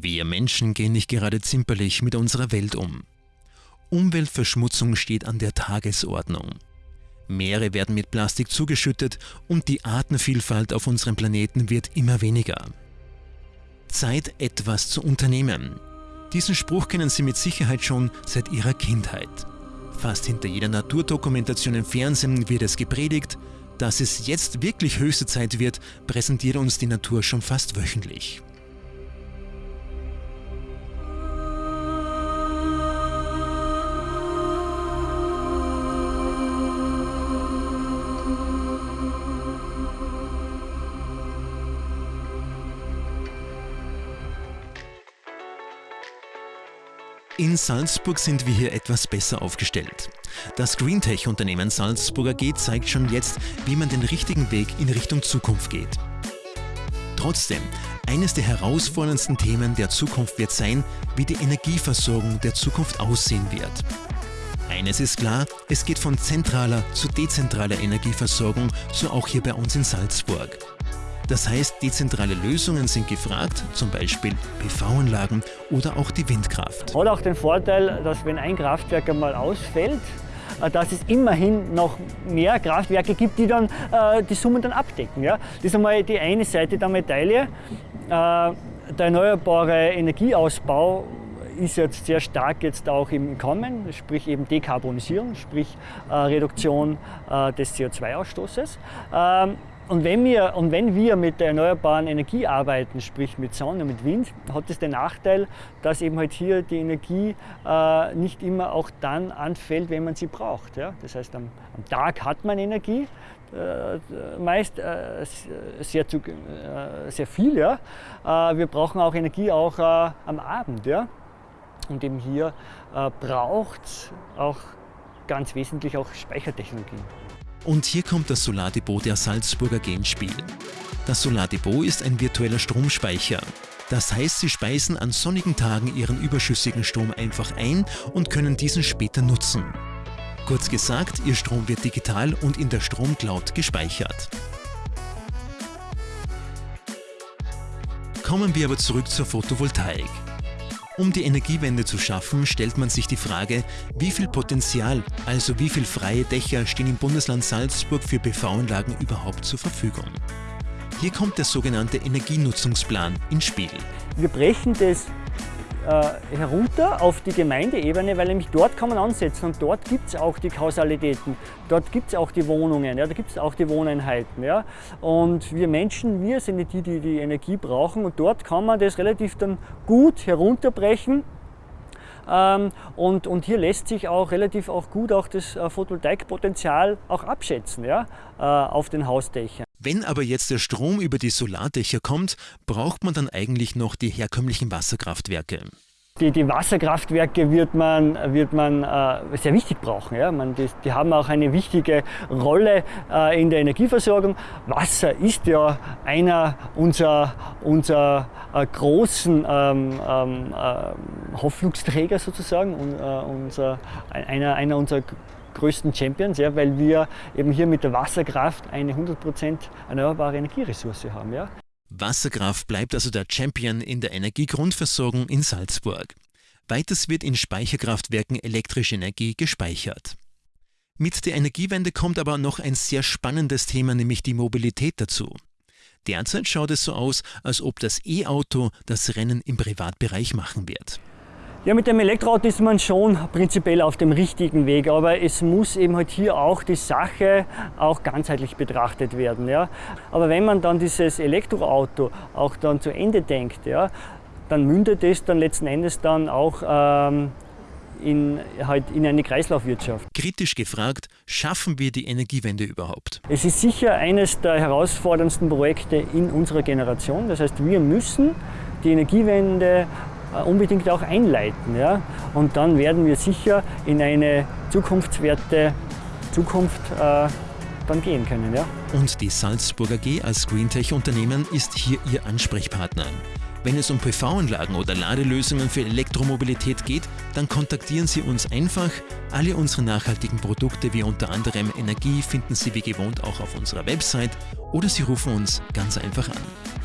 Wir Menschen gehen nicht gerade zimperlich mit unserer Welt um. Umweltverschmutzung steht an der Tagesordnung. Meere werden mit Plastik zugeschüttet und die Artenvielfalt auf unserem Planeten wird immer weniger. Zeit, etwas zu unternehmen. Diesen Spruch kennen Sie mit Sicherheit schon seit Ihrer Kindheit. Fast hinter jeder Naturdokumentation im Fernsehen wird es gepredigt, dass es jetzt wirklich höchste Zeit wird, präsentiert uns die Natur schon fast wöchentlich. In Salzburg sind wir hier etwas besser aufgestellt. Das Greentech-Unternehmen Salzburger G zeigt schon jetzt, wie man den richtigen Weg in Richtung Zukunft geht. Trotzdem, eines der herausforderndsten Themen der Zukunft wird sein, wie die Energieversorgung der Zukunft aussehen wird. Eines ist klar, es geht von zentraler zu dezentraler Energieversorgung, so auch hier bei uns in Salzburg. Das heißt, dezentrale Lösungen sind gefragt, zum Beispiel PV-Anlagen oder auch die Windkraft. Hat auch den Vorteil, dass wenn ein Kraftwerk einmal ausfällt, äh, dass es immerhin noch mehr Kraftwerke gibt, die dann äh, die Summen dann abdecken. Ja? Das ist einmal die eine Seite der Medaille. Äh, der erneuerbare Energieausbau ist jetzt sehr stark jetzt auch im Kommen, sprich eben Dekarbonisierung, sprich äh, Reduktion äh, des CO2-Ausstoßes. Ähm, und wenn, wir, und wenn wir mit der erneuerbaren Energie arbeiten, sprich mit Sonne, mit Wind, hat es den Nachteil, dass eben halt hier die Energie äh, nicht immer auch dann anfällt, wenn man sie braucht. Ja? Das heißt, am, am Tag hat man Energie, äh, meist äh, sehr, zu, äh, sehr viel. Ja? Äh, wir brauchen auch Energie auch äh, am Abend. Ja? Und eben hier braucht es auch ganz wesentlich auch Speichertechnologien. Und hier kommt das Solardepot der Salzburger Genspiel. Das Solardepot ist ein virtueller Stromspeicher. Das heißt, Sie speisen an sonnigen Tagen Ihren überschüssigen Strom einfach ein und können diesen später nutzen. Kurz gesagt, Ihr Strom wird digital und in der Stromcloud gespeichert. Kommen wir aber zurück zur Photovoltaik. Um die Energiewende zu schaffen, stellt man sich die Frage, wie viel Potenzial, also wie viele freie Dächer stehen im Bundesland Salzburg für PV-Anlagen überhaupt zur Verfügung. Hier kommt der sogenannte Energienutzungsplan ins Spiel. Wir brechen das äh, herunter auf die Gemeindeebene, weil nämlich dort kann man ansetzen und dort gibt es auch die Kausalitäten, dort gibt es auch die Wohnungen, ja, da gibt es auch die Wohneinheiten. Ja. Und wir Menschen, wir sind die, die die Energie brauchen und dort kann man das relativ dann gut herunterbrechen ähm, und, und hier lässt sich auch relativ auch gut auch das äh, Photovoltaikpotenzial auch abschätzen ja, äh, auf den Hausdächern. Wenn aber jetzt der Strom über die Solardächer kommt, braucht man dann eigentlich noch die herkömmlichen Wasserkraftwerke. Die, die, Wasserkraftwerke wird man, wird man äh, sehr wichtig brauchen. Ja? Man, die, die, haben auch eine wichtige Rolle äh, in der Energieversorgung. Wasser ist ja einer unserer, unserer äh, großen ähm, ähm, äh, Hoffnungsträger sozusagen, und, äh, unser, einer, einer unserer größten Champions, ja, weil wir eben hier mit der Wasserkraft eine 100% erneuerbare Energieressource haben. Ja. Wasserkraft bleibt also der Champion in der Energiegrundversorgung in Salzburg. Weiters wird in Speicherkraftwerken elektrische Energie gespeichert. Mit der Energiewende kommt aber noch ein sehr spannendes Thema, nämlich die Mobilität dazu. Derzeit schaut es so aus, als ob das E-Auto das Rennen im Privatbereich machen wird. Ja, mit dem Elektroauto ist man schon prinzipiell auf dem richtigen Weg, aber es muss eben halt hier auch die Sache auch ganzheitlich betrachtet werden. Ja. Aber wenn man dann dieses Elektroauto auch dann zu Ende denkt, ja, dann mündet es dann letzten Endes dann auch ähm, in, halt in eine Kreislaufwirtschaft. Kritisch gefragt, schaffen wir die Energiewende überhaupt? Es ist sicher eines der herausforderndsten Projekte in unserer Generation. Das heißt, wir müssen die Energiewende unbedingt auch einleiten. Ja? Und dann werden wir sicher in eine zukunftswerte Zukunft äh, dann gehen können. Ja? Und die Salzburger G als Greentech-Unternehmen ist hier Ihr Ansprechpartner. Wenn es um PV-Anlagen oder Ladelösungen für Elektromobilität geht, dann kontaktieren Sie uns einfach. Alle unsere nachhaltigen Produkte wie unter anderem Energie finden Sie wie gewohnt auch auf unserer Website oder Sie rufen uns ganz einfach an.